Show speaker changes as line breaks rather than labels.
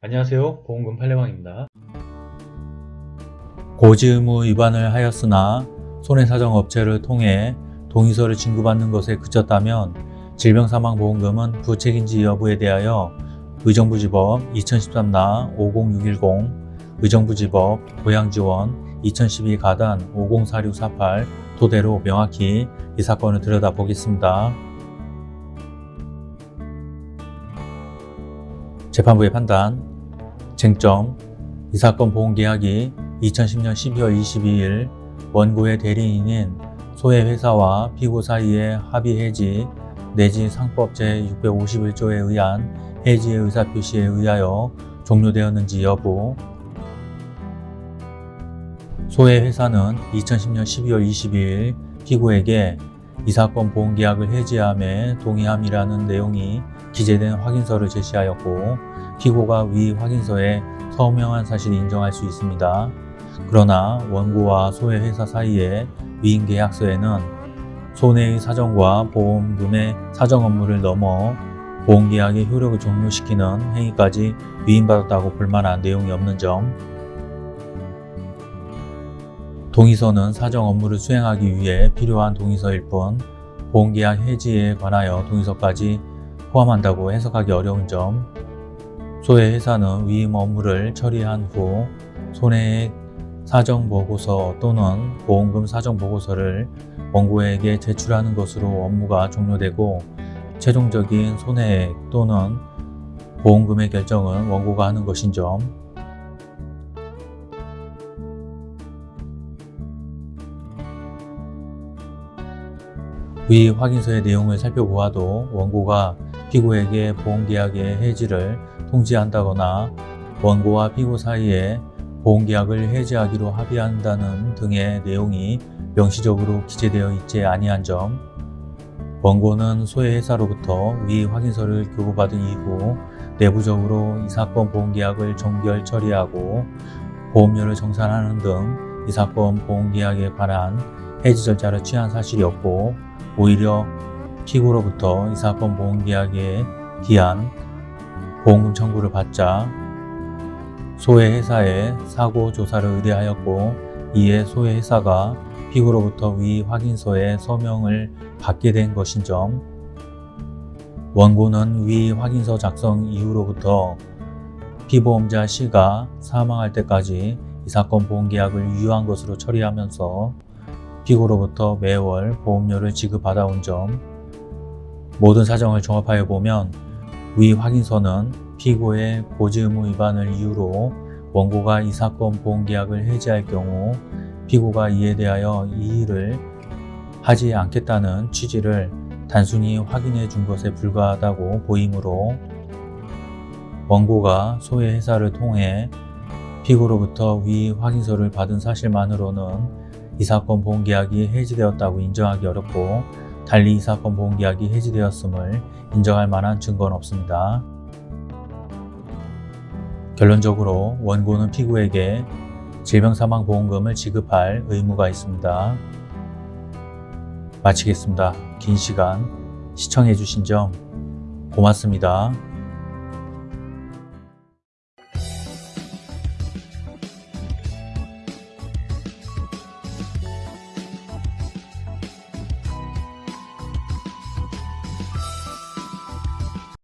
안녕하세요. 보험금 판례방입니다.
고지 의무 위반을 하였으나 손해사정업체를 통해 동의서를 진구받는 것에 그쳤다면 질병사망보험금은 부책인지 여부에 대하여 의정부지법 2013나 50610, 의정부지법 고양지원 2012 가단 504648 토대로 명확히 이 사건을 들여다보겠습니다. 재판부의 판단 쟁점 이 사건 보험계약이 2010년 12월 22일 원고의 대리인인 소해 회사와 피고 사이의 합의 해지 내지 상법 제651조에 의한 해지의 의사표시에 의하여 종료되었는지 여부. 소해 회사는 2010년 12월 22일 피고에게 이 사건 보험계약을 해지함에 동의함이라는 내용이 기재된 확인서를 제시하였고 피고가 위 확인서에 서명한 사실을 인정할 수 있습니다. 그러나 원고와 소해 회사 사이의 위임 계약서에는 손해의 사정과 보험금의 사정 업무를 넘어 보험계약의 효력을 종료시키는 행위까지 위임받았다고 볼 만한 내용이 없는 점 동의서는 사정 업무를 수행하기 위해 필요한 동의서일 뿐 보험계약 해지에 관하여 동의서까지 포함한다고 해석하기 어려운 점. 소해 회사는 위임 업무를 처리한 후 손해액 사정보고서 또는 보험금 사정보고서를 원고에게 제출하는 것으로 업무가 종료되고 최종적인 손해액 또는 보험금의 결정은 원고가 하는 것인 점 위 확인서의 내용을 살펴보아도 원고가 피고에게 보험계약의 해지를 통지한다거나 원고와 피고 사이에 보험계약을 해지하기로 합의한다는 등의 내용이 명시적으로 기재되어 있지 아니한 점 원고는 소해 회사로부터 위 확인서를 교부받은 이후 내부적으로 이 사건 보험계약을 종결 처리하고 보험료를 정산하는 등 이 사건 보험계약에 관한 해지 절차를 취한 사실이 없고 오히려 피고로부터 이 사건 보험계약에 기한 보험금 청구를 받자 소해 회사에 사고 조사를 의뢰하였고 이에 소해 회사가 피고로부터 위 확인서에 서명을 받게 된 것인 점 원고는 위 확인서 작성 이후로부터 피보험자 C가 사망할 때까지 이 사건 보험계약을 유효한 것으로 처리하면서 피고로부터 매월 보험료를 지급받아온 점 모든 사정을 종합하여 보면 위 확인서는 피고의 고지 의무 위반을 이유로 원고가 이 사건 보험계약을 해지할 경우 피고가 이에 대하여 이의를 하지 않겠다는 취지를 단순히 확인해 준 것에 불과하다고 보이므로 원고가 소해 회사를 통해 피고로부터 위 확인서를 받은 사실만으로는 이 사건 보험계약이 해지되었다고 인정하기 어렵고 달리 이 사건 보험계약이 해지되었음을 인정할 만한 증거는 없습니다. 결론적으로 원고는 피고에게 질병사망보험금을 지급할 의무가 있습니다. 마치겠습니다. 긴 시간 시청해주신 점 고맙습니다.